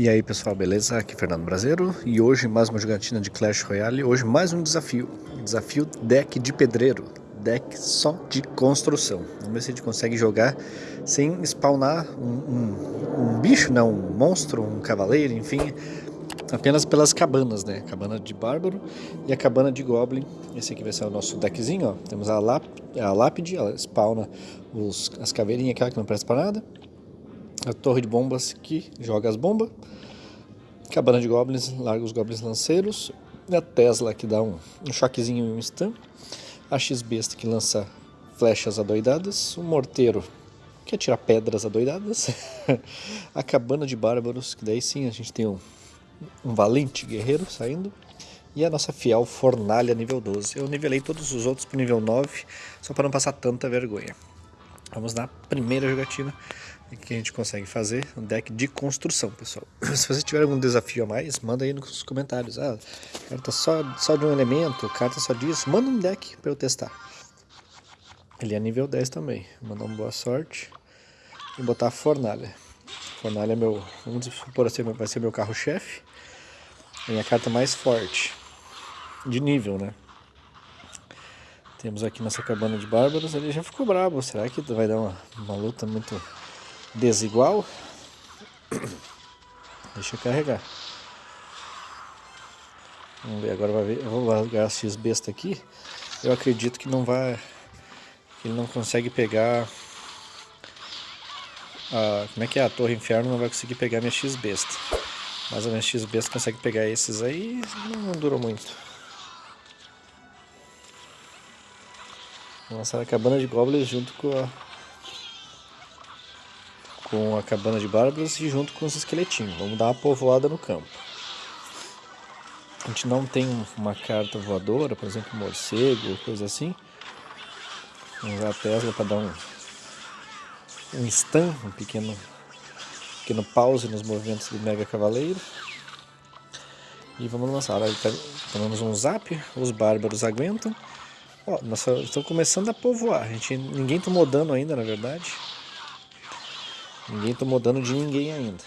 E aí pessoal, beleza? Aqui é Fernando Brasileiro e hoje mais uma jogatina de Clash Royale, hoje mais um desafio, desafio deck de pedreiro, deck só de construção. Vamos ver se a gente consegue jogar sem spawnar um, um, um bicho, não, um monstro, um cavaleiro, enfim, apenas pelas cabanas, né? Cabana de bárbaro e a cabana de goblin. Esse aqui vai ser o nosso deckzinho, ó. Temos a, láp a lápide, ela spawna os, as caveirinhas aquela que não presta para nada a torre de bombas que joga as bombas, cabana de goblins, larga os goblins lanceiros, a Tesla que dá um, um choquezinho em um stun, a X-Besta que lança flechas adoidadas, o morteiro que atira pedras adoidadas, a cabana de bárbaros, que daí sim a gente tem um, um valente guerreiro saindo, e a nossa fiel fornalha nível 12. Eu nivelei todos os outros para nível 9, só para não passar tanta vergonha. Vamos na primeira jogatina que a gente consegue fazer um deck de construção, pessoal. Se você tiver algum desafio a mais, manda aí nos comentários. Ah, carta só, só de um elemento, carta só disso. Manda um deck para eu testar. Ele é nível 10 também. Mandar uma boa sorte. E botar a fornalha. Fornalha é meu, vamos supor assim, vai ser meu carro-chefe. É a carta mais forte. De nível, né? Temos aqui nossa cabana de bárbaros. Ele já ficou brabo. Será que vai dar uma, uma luta muito desigual. Deixa eu carregar. Vamos ver, agora vai ver. Eu vou largar a X besta aqui. Eu acredito que não vai. Que ele não consegue pegar. A, como é que é? A Torre Inferno não vai conseguir pegar minha X besta. Mas a minha X besta consegue pegar esses aí. Não, não durou muito. Lançar a cabana de goblins junto com a com a cabana de bárbaros e junto com os esqueletinhos. Vamos dar uma povoada no campo. A gente não tem uma carta voadora, por exemplo, morcego, coisa assim. Vamos usar a Tesla para dar um, um stun, um pequeno, pequeno pause nos movimentos do Mega Cavaleiro. E vamos lançar. Tá, tomamos um zap, os bárbaros aguentam. Ó, nós estamos começando a povoar. A gente, ninguém tomou dano ainda, na verdade. Ninguém tomou dano de ninguém ainda.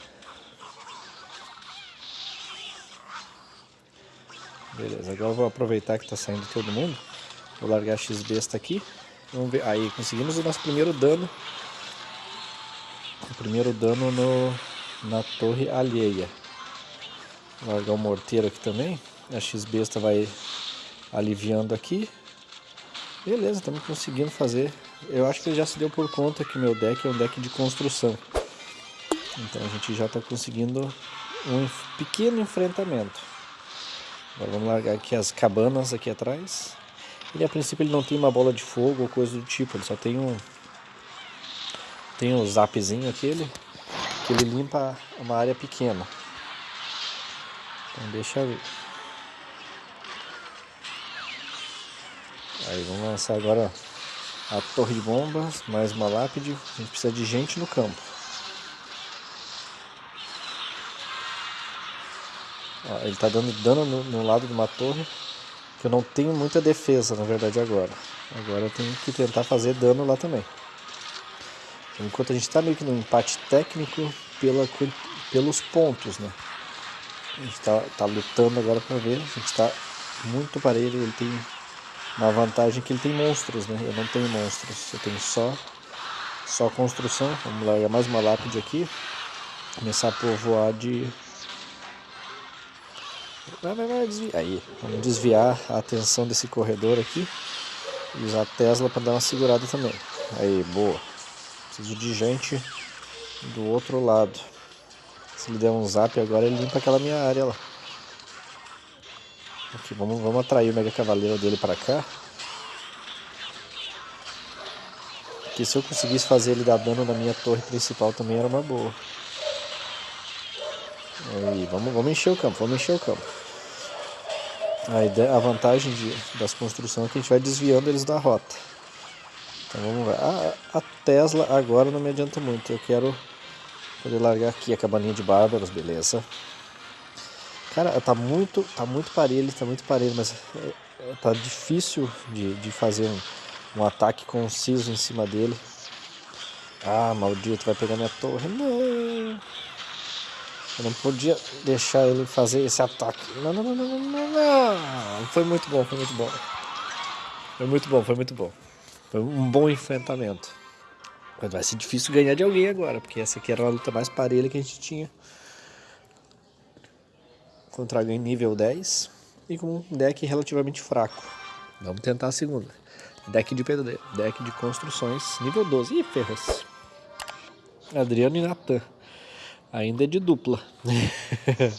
Beleza, agora eu vou aproveitar que está saindo todo mundo. Vou largar a X-Besta aqui. Vamos ver. Aí, conseguimos o nosso primeiro dano. O primeiro dano no, na torre alheia. Vou largar o morteiro aqui também. A X-Besta vai aliviando aqui. Beleza, estamos conseguindo fazer. Eu acho que ele já se deu por conta que meu deck é um deck de construção. Então a gente já está conseguindo um pequeno enfrentamento. Agora vamos largar aqui as cabanas aqui atrás. Ele a princípio ele não tem uma bola de fogo ou coisa do tipo, ele só tem um tem um zapzinho aquele que ele limpa uma área pequena. Então deixa eu ver. Aí vamos lançar agora a torre de bombas, mais uma lápide. A gente precisa de gente no campo. Ó, ele está dando dano no, no, lado de uma torre que eu não tenho muita defesa, na verdade, agora. Agora eu tenho que tentar fazer dano lá também. Enquanto a gente está meio que no empate técnico pela, pelos pontos, né? A gente está tá lutando agora para ver. A gente está muito parelho. Ele tem uma vantagem que ele tem monstros, né? Eu não tenho monstros. Eu tenho só, só construção. Vamos largar mais uma lápide aqui. Começar a povoar de Vai, vai, vai, desvia. Aí, vamos desviar a atenção desse corredor aqui. E usar a Tesla para dar uma segurada também. Aí, boa. Preciso de gente do outro lado. Se ele der um zap agora, ele limpa aquela minha área lá. Aqui, vamos, vamos atrair o Mega Cavaleiro dele para cá. Porque se eu conseguisse fazer ele dar dano na minha torre principal também era uma boa. Aí, vamos, vamos encher o campo, vamos encher o campo. A, ideia, a vantagem de, das construções é que a gente vai desviando eles da rota. Então vamos ver. A, a Tesla agora não me adianta muito. Eu quero poder largar aqui a cabaninha de bárbaros, beleza. Cara, tá muito, tá muito parelho, tá muito parelho, mas é, é, tá difícil de, de fazer um, um ataque conciso em cima dele. Ah, maldito, vai pegar minha torre. Não. Eu não podia deixar ele fazer esse ataque. Não, não, não, não, não, não. Foi muito bom, foi muito bom. Foi muito bom, foi muito bom. Foi um bom enfrentamento. Mas vai ser difícil ganhar de alguém agora, porque essa aqui era a luta mais parelha que a gente tinha. Contra alguém nível 10 e com um deck relativamente fraco. Vamos tentar a segunda. Deck de pedreiro, deck de construções, nível 12. Ih, ferros. Adriano e Natan. Ainda é de dupla.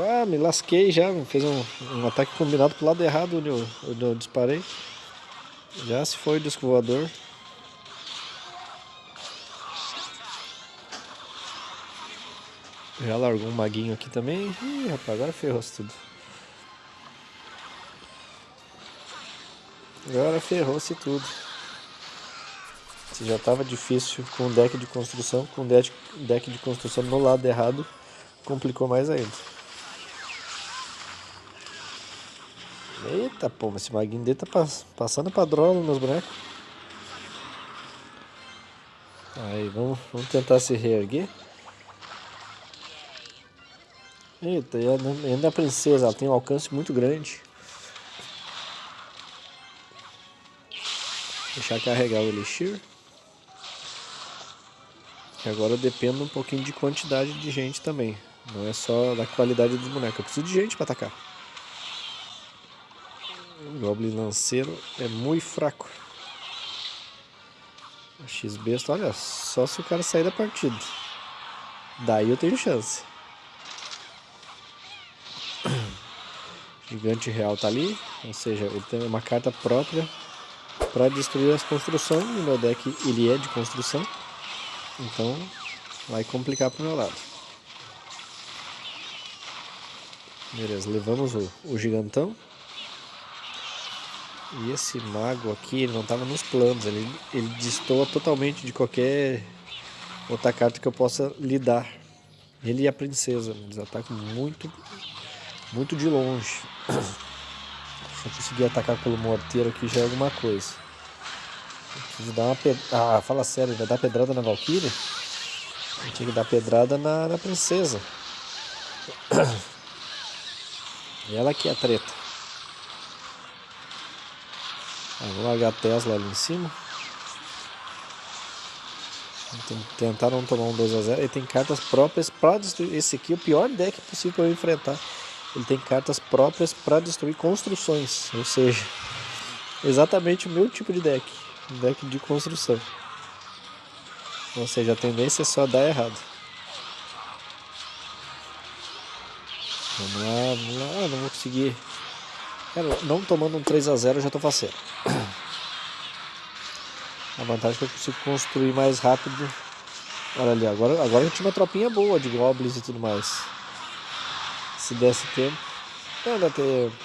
ah, me lasquei já. Fez um, um ataque combinado pro lado errado onde eu, onde eu disparei. Já se foi o disco voador. Já largou um maguinho aqui também. Ih, rapaz, agora ferrou tudo. Agora ferrou-se tudo. Se já estava difícil com o deck de construção, com o deck, de construção no lado errado, complicou mais ainda. Eita, pô, esse maguinho dele tá passando padrão nos bonecos. Aí, vamos, vamos tentar se reerguer. Eita, e ainda a princesa, ela tem um alcance muito grande. Deixar carregar o Elixir. E agora eu dependo um pouquinho de quantidade de gente também. Não é só da qualidade dos bonecos. Eu preciso de gente para atacar. O Goblin Lanceiro é muito fraco. X-Besta, olha, só se o cara sair da partida. Daí eu tenho chance. Gigante Real tá ali, ou seja, ele tem uma carta própria para destruir as construções. No meu deck ele é de construção. Então vai complicar pro meu lado. Beleza, levamos o, o gigantão. E esse mago aqui, ele não estava nos planos, ele, ele destoa totalmente de qualquer outra carta que eu possa lidar. Ele e a princesa, eles atacam muito, muito de longe. Se eu conseguir atacar pelo morteiro aqui já é alguma coisa. Preciso dar uma pedrada. Ah, fala sério, vai dar pedrada na Valkyrie? Tinha que dar pedrada na, na princesa. E ela aqui é a treta. Ah, vou largar a Tesla ali em cima. Tentar não tomar um 2x0. Ele tem cartas próprias para destruir. Esse aqui é o pior deck possível para eu enfrentar. Ele tem cartas próprias para destruir construções. Ou seja, exatamente o meu tipo de deck deck de construção. Ou seja, a tendência é só dar errado. Vamos lá, vamos lá. Ah, não vou conseguir. Cara, não tomando um 3x0 já tô faceiro. A vantagem é que eu consigo construir mais rápido. Olha ali, agora, agora gente tinha uma tropinha boa de goblins e tudo mais. Se desse tempo. Não dá tempo.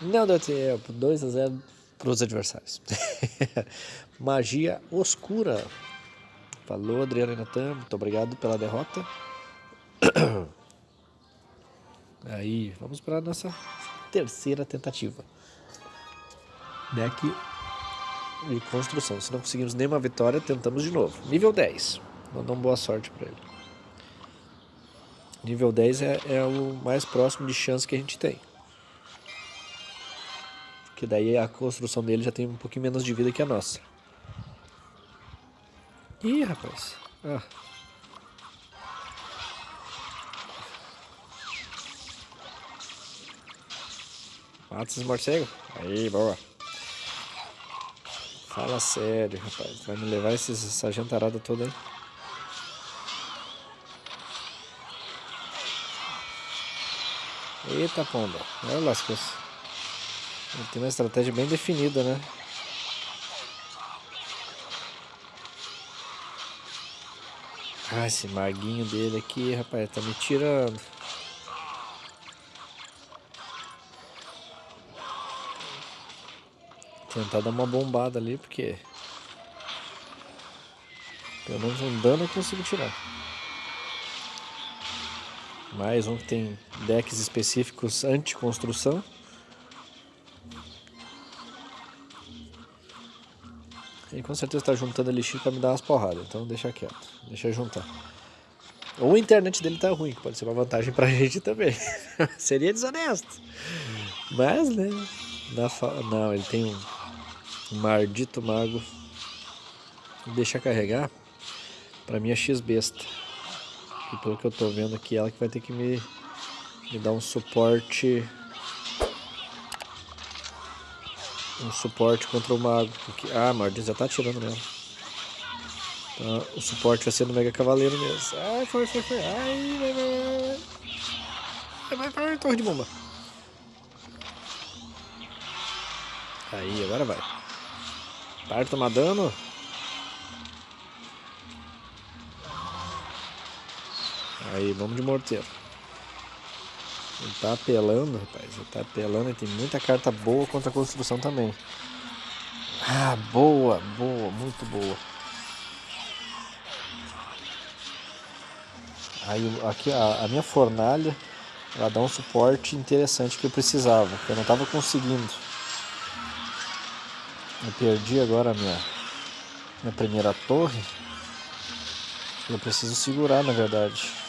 Não dá tempo. 2x0 para os adversários. Magia Oscura. Falou, Adriano Natan. Muito obrigado pela derrota. Aí, vamos para a nossa terceira tentativa. Deck de construção. Se não conseguimos nenhuma vitória, tentamos de novo. Nível 10. Mandou boa sorte para ele. Nível 10 é, é o mais próximo de chance que a gente tem. Que daí a construção dele já tem um pouquinho menos de vida que a nossa. Ih, rapaz. Ah. Mata esses morcegos. Aí, boa. Fala sério, rapaz. Vai me levar esses, essa jantarada toda aí? Eita, pomba. Olha as coisas. Tem uma estratégia bem definida, né? Ah, esse maguinho dele aqui, rapaz, tá me tirando. Tentar dar uma bombada ali, porque... Pelo menos um dano eu consigo tirar. Mais um que tem decks específicos anti-construção. Ele com certeza está juntando elixir para me dar umas porradas, então deixa quieto, deixa juntar. Ou a internet dele tá ruim, que pode ser uma vantagem pra gente também. Seria desonesto. Mas, né? Fa... Não, ele tem um, um maldito mago. Deixa carregar. Pra mim é X besta. E pelo que eu tô vendo aqui, ela que vai ter que me, me dar um suporte. Um suporte contra o mago. Porque... Ah, Mardin já tá atirando nela. Então, o suporte vai ser no Mega Cavaleiro mesmo. Ai, foi, foi, foi. Ai, vai, vai, vai. Vai, vai, vai, torre de bomba. Aí, agora vai. Para de tomar dano. Aí, vamos de morteiro. Ele tá apelando, rapaz. Ele tá apelando e tem muita carta boa contra a construção também. Ah, boa, boa, muito boa. Aí aqui a, a, minha fornalha ela dá um suporte interessante que eu precisava, que eu não estava conseguindo. Eu perdi agora a minha, minha primeira torre. Eu preciso segurar na verdade.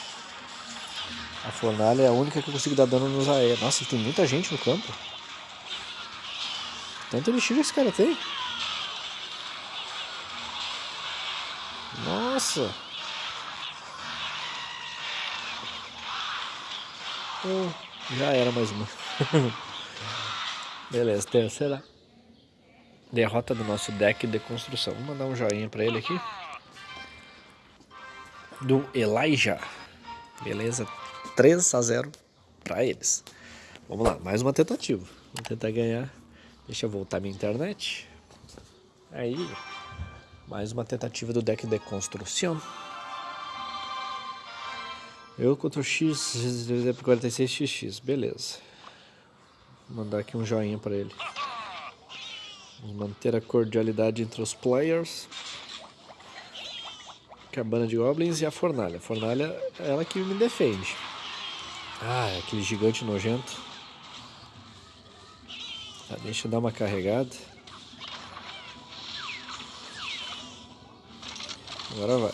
A fornalha é a única que eu consigo dar dano nos aéreos. Nossa, tem muita gente no campo. Tanto elixir esse cara tem. Nossa. já era mais uma. Beleza, terceira derrota do nosso deck de construção. Vou mandar um joinha pra ele aqui. Do Elijah. Beleza, 3 a 0 pra eles. Vamos lá, mais uma tentativa. Vamos tentar ganhar. Deixa eu voltar minha internet. Aí, mais uma tentativa do deck de construção. Eu contra o X, 46XX, beleza. Vou mandar aqui um joinha para ele. Vamos manter a cordialidade entre os players. Cabana de Goblins e a Fornalha. A Fornalha é ela que me defende. Ah, é aquele gigante nojento. Tá, deixa eu dar uma carregada. Agora vai.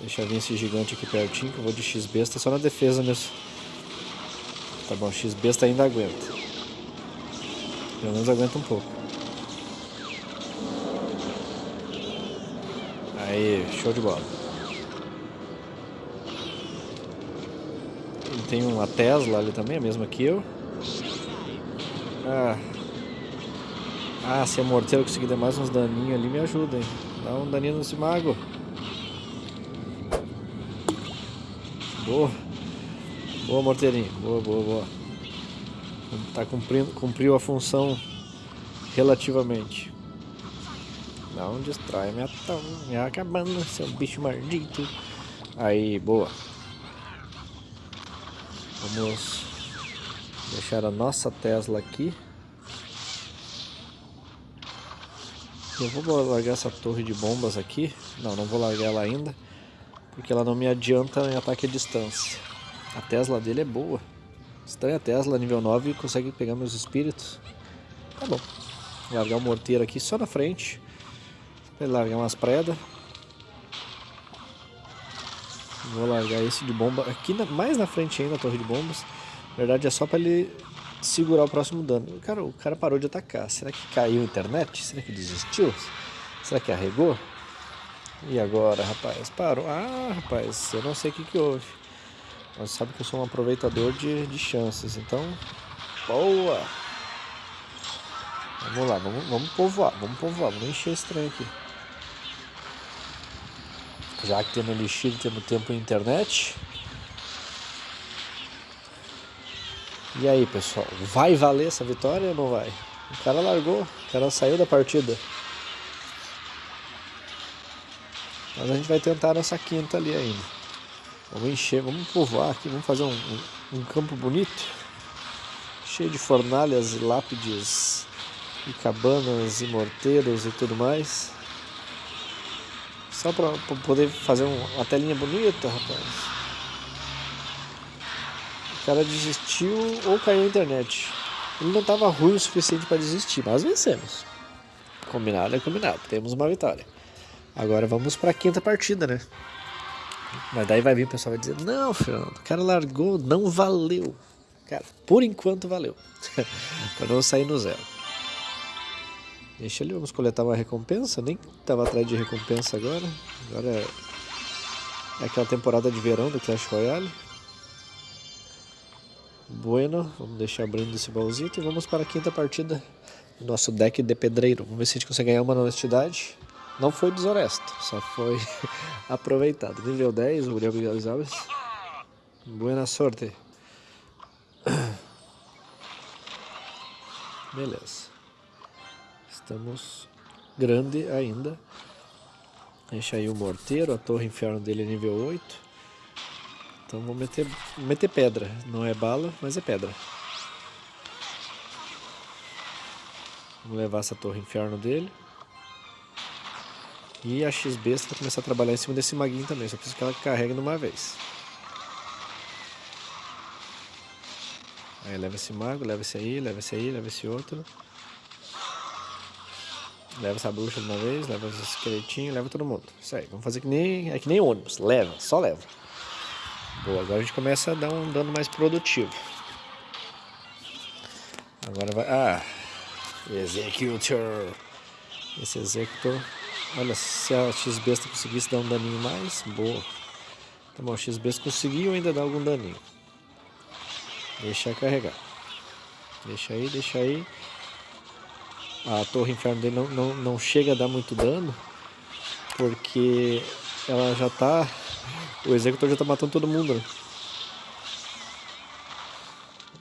Deixa eu vir esse gigante aqui pertinho, que eu vou de X-Besta só na defesa mesmo. Tá bom, X-Besta ainda aguenta. Pelo menos aguenta um pouco. Aí, show de bola. Ele tem uma Tesla ali também, a mesma que eu. Ah, ah se a morteiro conseguir dar mais uns daninhos ali, me ajuda, hein. Dá um daninho nesse mago. Boa. Boa, morteirinho. Boa, boa, boa. Tá cumprindo, cumpriu a função relativamente. Não destrói minha, minha cabana, seu bicho maldito. Aí, boa. Vamos deixar a nossa Tesla aqui. Eu vou largar essa torre de bombas aqui. Não, não vou largar ela ainda. Porque ela não me adianta em ataque à distância. A Tesla dele é boa. Estranha a Tesla, nível 9, consegue pegar meus espíritos. Tá bom. Largar o morteiro aqui só na frente. Vou largar umas predas. Vou largar esse de bomba aqui na, mais na frente ainda, a torre de bombas. Na verdade é só para ele segurar o próximo dano. Cara, o cara parou de atacar. Será que caiu a internet? Será que desistiu? Será que arregou? E agora, rapaz? Parou. Ah, rapaz, eu não sei o que, que houve. Mas sabe que eu sou um aproveitador de, de chances, então... Boa! Vamos lá, vamos, vamos povoar, vamos povoar, vamos encher esse trem aqui. Já que temos elixir, temos tempo e internet. E aí, pessoal, vai valer essa vitória ou não vai? O cara largou, o cara saiu da partida. Mas a gente vai tentar nossa quinta ali ainda. Vamos encher, vamos povoar aqui, vamos fazer um, um, um campo bonito. Cheio de fornalhas e lápides e cabanas e morteiros e tudo mais. Só para poder fazer uma telinha bonita, rapaz. O cara desistiu ou caiu a internet. Ele não estava ruim o suficiente para desistir, mas vencemos. Combinado é combinado, temos uma vitória. Agora vamos para a quinta partida, né? Mas daí vai vir o pessoal vai dizer: Não, Fernando, o cara largou, não valeu. Cara, por enquanto valeu. para não sair no zero. Deixa ali, vamos coletar uma recompensa. Nem estava atrás de recompensa agora. Agora é, aquela temporada de verão do Clash Royale. Bueno, vamos deixar abrindo esse baúzito e vamos para a quinta partida do nosso deck de pedreiro. Vamos ver se a gente consegue ganhar uma honestidade. Não foi desonesto, só foi aproveitado. Nível 10, o Gabriel Gonçalves. Boa sorte. Beleza. Estamos grande ainda. Deixa aí o morteiro, a torre inferno dele é nível 8. Então vou meter, meter pedra. Não é bala, mas é pedra. Vamos levar essa torre inferno dele. E a XB vai começar a trabalhar em cima desse maguinho também. Só preciso que ela carregue numa vez. Aí leva esse mago, leva esse aí, leva esse aí, leva esse outro. Leva essa bruxa de uma vez, leva esse esqueletinho, leva todo mundo. Isso aí, vamos fazer que nem, é que nem ônibus. Leva, só leva. Boa, agora a gente começa a dar um dano mais produtivo. Agora vai... Ah! Executor! Esse Executor... Olha, se a X-Besta conseguisse dar um daninho mais, boa. Tá bom, X-Besta conseguiu ainda dar algum daninho. Deixa carregar. Deixa aí, deixa aí. A torre inferno dele não, não, não chega a dar muito dano. Porque ela já tá o executor já tá matando todo mundo, né?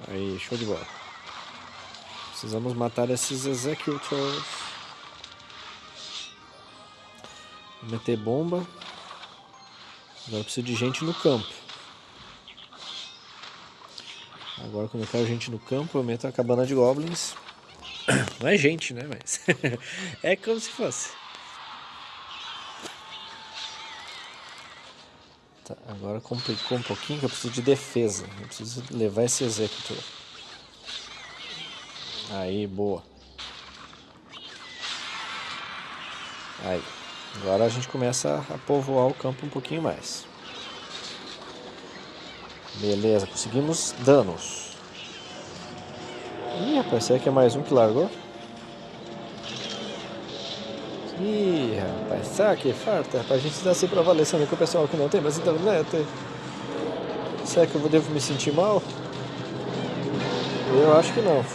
Aí, show de bola. Precisamos matar esses executors. Vou meter bomba. Agora preciso de gente no campo. Agora quando eu quero gente no campo, eu meto a cabana de goblins. Não é gente, né? Mas é como se fosse. Tá, agora complicou um pouquinho que eu preciso de defesa. Eu preciso levar esse executor. Aí, boa. Aí. Agora a gente começa a povoar o campo um pouquinho mais. Beleza, conseguimos danos. Ih, rapaz, será que é mais um que largou? Ih, rapaz, que farta? Pra gente dar sempre avaliação com o pessoal que não tem mais internet. Será que eu devo me sentir mal? Eu acho que não.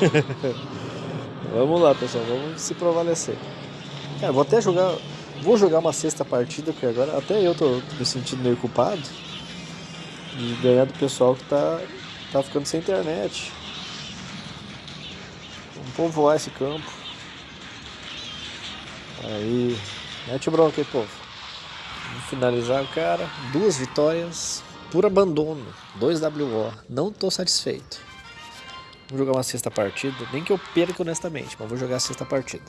vamos lá, pessoal, vamos se prevalecer. Cara, vou até jogar. Vou jogar uma sexta partida, porque agora até eu tô, tô me sentindo meio culpado. E ganhar do pessoal que tá, tá ficando sem internet. Vamos povoar esse campo. Aí, mete o bronco aí, povo. Vamos finalizar o cara. Duas vitórias por abandono. 2 WO. Não tô satisfeito. Vou jogar uma sexta partida. Nem que eu perca honestamente, mas vou jogar a sexta partida.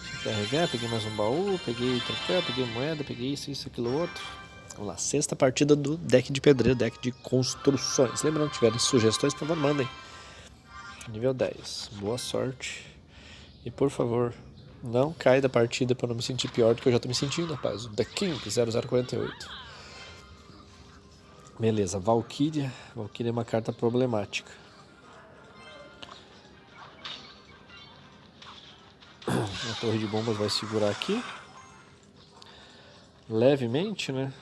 Deixa eu carregar. Peguei mais um baú. Peguei troféu. Peguei moeda. Peguei isso, isso, aquilo, outro. Vamos lá. Sexta partida do deck de pedreiro. Deck de construções. Lembrando, tiverem sugestões, por favor, mandem. Nível 10. Boa sorte. E por favor, não cai da partida para não me sentir pior do que eu já estou me sentindo, rapaz. O The King 0048. Beleza, Valkyria. Valkyria é uma carta problemática. A torre de bombas vai segurar aqui. Levemente, né?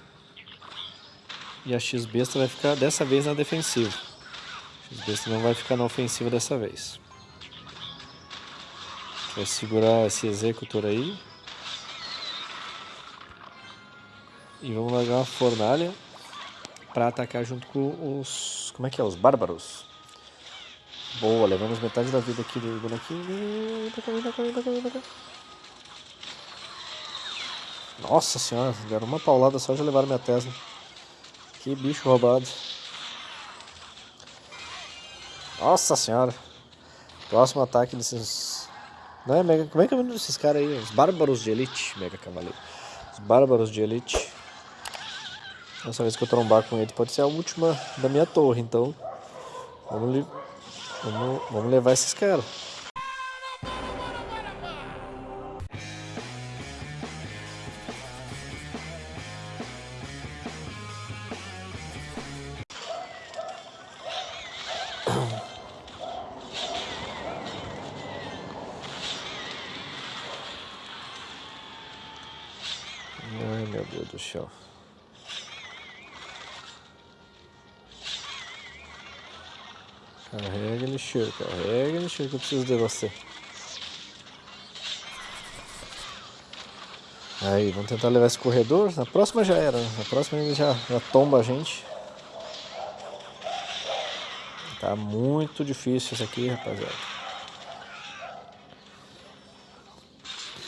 E a X-Besta vai ficar dessa vez na defensiva. X-Besta não vai ficar na ofensiva dessa vez. Vai segurar esse executor aí. E vamos largar uma fornalha para atacar junto com os... Como é que é? Os bárbaros. Boa, levamos metade da vida aqui do bonequinho. Nossa senhora, deram uma paulada só já levaram minha Tesla. Que bicho roubado. Nossa senhora. Próximo ataque desses não é Mega. Como é que é o nome desses caras aí? Os Bárbaros de Elite, Mega Cavaleiro. Os Bárbaros de Elite. Dessa vez que eu trombar com ele pode ser a última da minha torre, então vamos, vamos, vamos levar esses caras. Carrega, lixeiro, carrega, lixeiro que eu preciso de você. Aí, vamos tentar levar esse corredor. Na próxima já era, na próxima ele já, já tomba a gente. Tá muito difícil isso aqui, rapaziada.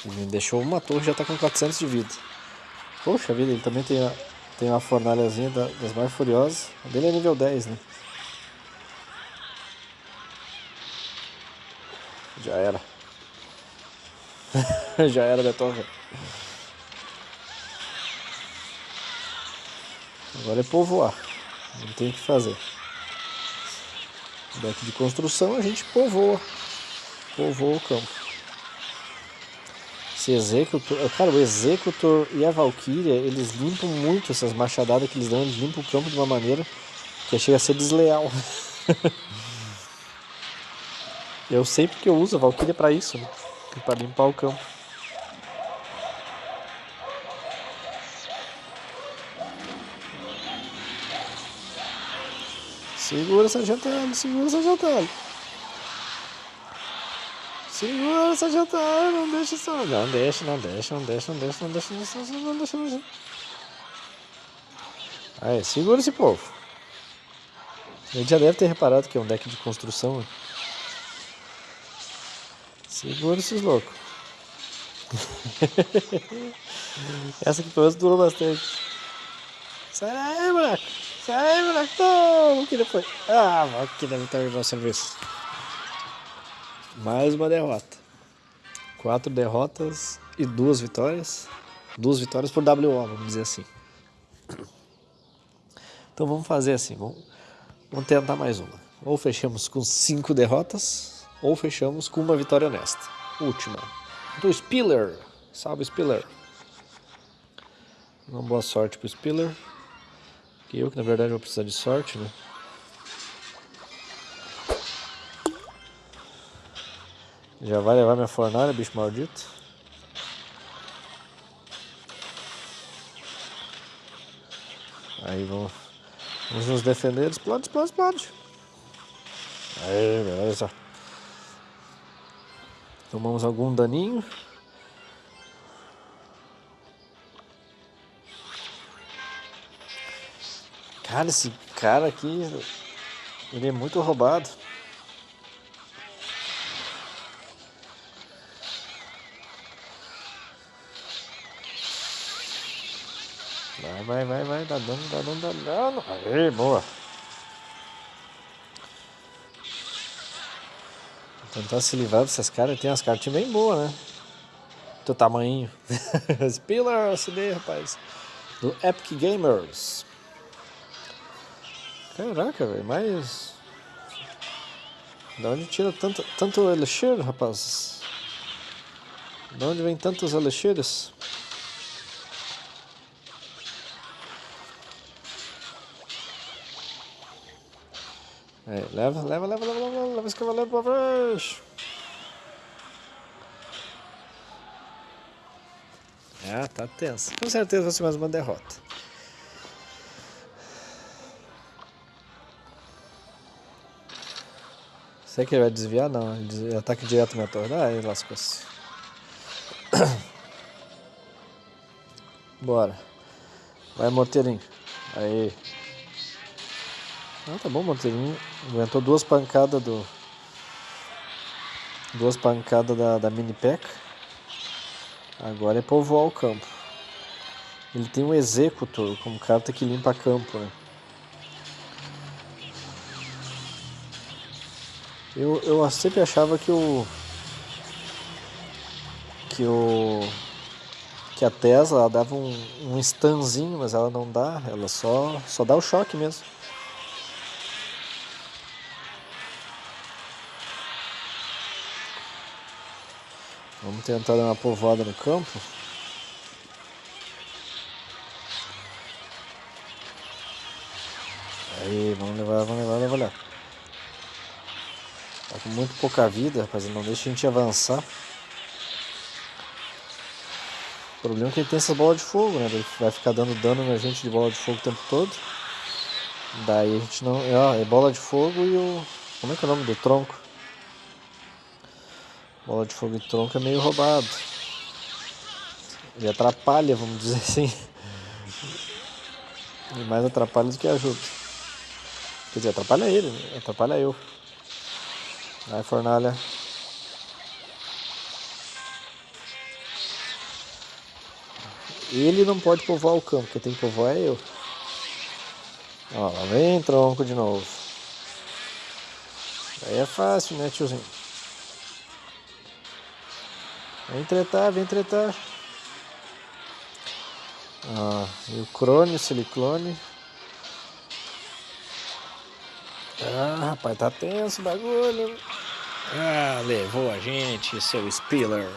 Me deixou uma torre já tá com 400 de vida. Poxa vida, ele também tem, a, tem uma fornalhazinha das mais furiosas. A dele é nível 10, né? Já era. Já era torre. Agora é povoar. Não tem o que fazer. Deck de construção a gente povoa. Povoa o campo. Esse Executor... Cara, o Executor e a Valkyria, eles limpam muito essas machadadas que eles dão. Eles limpam o campo de uma maneira que chega a ser desleal. Eu sei porque eu uso a Valkyria pra isso, né? Pra limpar o campo. Segura essa jantada, segura essa jantada. Segura essa jantada, não deixa só. Não deixa, não deixa, não deixa, não deixa, não deixa, não deixa, não deixa, não deixa. Aí, segura esse povo. Ele já deve ter reparado que é um deck de construção. Né? Segura esses loucos. Essa aqui pelo menos durou bastante. Sai daí, moleque. Sai moleque. Não, que foi? Ah, que deve terminar o serviço. Mais uma derrota. Quatro derrotas e duas vitórias. Duas vitórias por WO, vamos dizer assim. Então vamos fazer assim. Vamos, vamos tentar mais uma. Ou fechamos com cinco derrotas ou fechamos com uma vitória honesta. Última. Do Spiller. Salve, Spiller. Uma boa sorte pro Spiller. Que eu, que na verdade vou precisar de sorte, né? Já vai levar minha fornalha, bicho maldito. Aí vamos, vamos nos defender. Explode, explode, explode. Aí, beleza. Tomamos algum daninho. Cara, esse cara aqui, ele é muito roubado. Vai, vai, vai, vai, dá dano, dá dano, dá dano. Aê, boa. Tentar se livrar desses caras. Tem as cartinhas bem boas, né? Do tamanho. Spiller, CD, rapaz. Do Epic Gamers. Caraca, velho. Mas... Da onde tira tanto, tanto elixir, rapaz? Da onde vem tantos elixires? É, leva, leva, leva, leva, leva, leva esse cavaleiro pra frente. Ah, tá tenso. Com certeza vai ser mais uma derrota. Será que ele vai desviar? Não, ele ataque direto na torre. Ah, ele lascou-se. Bora. Vai, morteirinho. Aí. Ah, tá bom, Monteirinho. Aguentou duas pancadas do. Duas pancadas da, da mini peca. Agora é povoar o campo. Ele tem um executor, como carta que limpa campo, né? Eu, eu sempre achava que o. Que o. que a Tesla dava um, um stunzinho, mas ela não dá, ela só, só dá o choque mesmo. Tentar dar uma povoada no campo. Aí, vamos levar, vamos levar, vamos levar. Tá com muito pouca vida, rapaziada. Não deixa a gente avançar. O problema é que ele tem essa bola de fogo, né? Ele vai ficar dando dano na gente de bola de fogo o tempo todo. Daí a gente não. Ó, é bola de fogo e o. Como é que é o nome do tronco? Bola de fogo e tronco é meio roubado. Ele atrapalha, vamos dizer assim. E mais atrapalha do que ajuda. Quer dizer, atrapalha ele, né? atrapalha eu. Vai, fornalha. Ele não pode povoar o campo, quem tem que povoar é eu. Ó, lá vem tronco de novo. Aí é fácil, né, tiozinho? Vem tretar, vem tretar. Ó, e o crone, o siliclone. Ah, rapaz, tá tenso o bagulho. Ah, levou a gente, seu Spiller.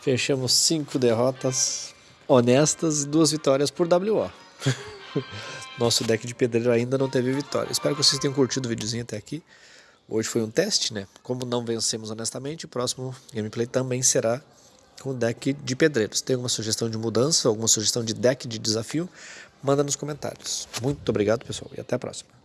Fechamos cinco derrotas honestas e duas vitórias por WO. Nosso deck de pedreiro ainda não teve vitória. Espero que vocês tenham curtido o videozinho até aqui. Hoje foi um teste, né? Como não vencemos honestamente, o próximo gameplay também será com deck de pedreiros. Tem alguma sugestão de mudança, alguma sugestão de deck de desafio? Manda nos comentários. Muito obrigado, pessoal, e até a próxima.